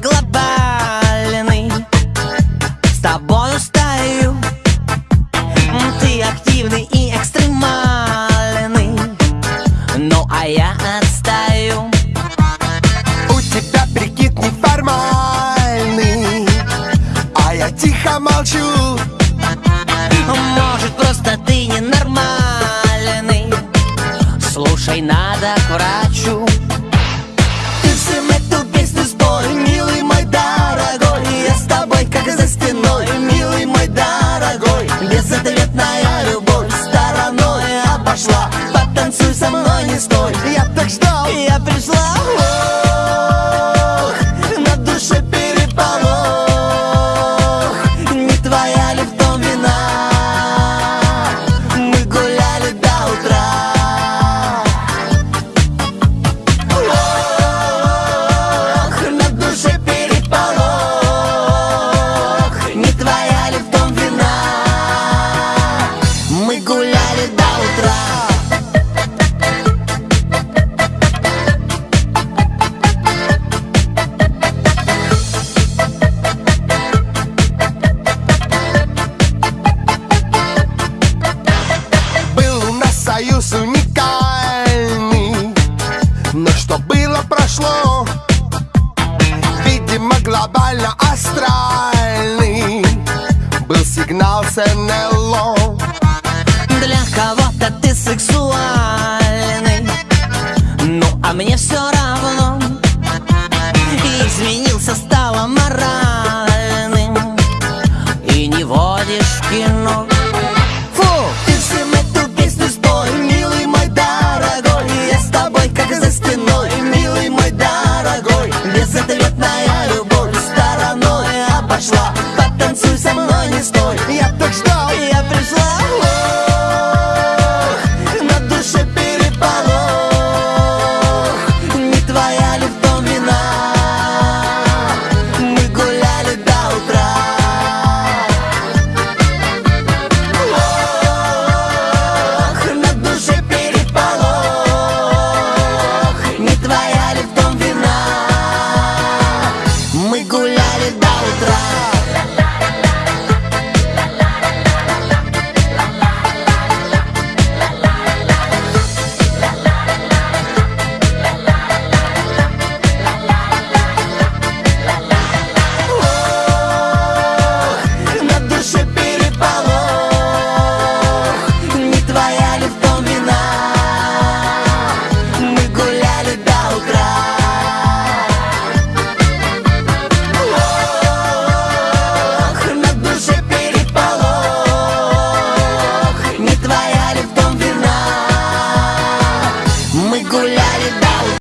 глобальный С тобою стою Ты активный и экстремальный. Ну а я отстаю. У тебя прикид неформальный. А я тихо молчу. Может просто ты ненормальный. Слушай, надо к врачу со мной, не стой, я так ждал Я пришла. Ох, на душе переполох. Не твоя ли в том вина? Мы гуляли до утра. Ох, на душе переполох. Не твоя ли в том вина? Мы гуляли до утра Видимо, глобально астральный Был сигнал с НЛО Для кого-то ты сексуальный Ну а мне все равно. Изменился, стало моральным И не водишь кино Мной, не стой, я так ждал Я пришла. Ох, на душе переполох. Не твоя ли в Мы гуляли до утра. Ох, на душе переполох. Не твоя ли в Мы гуляли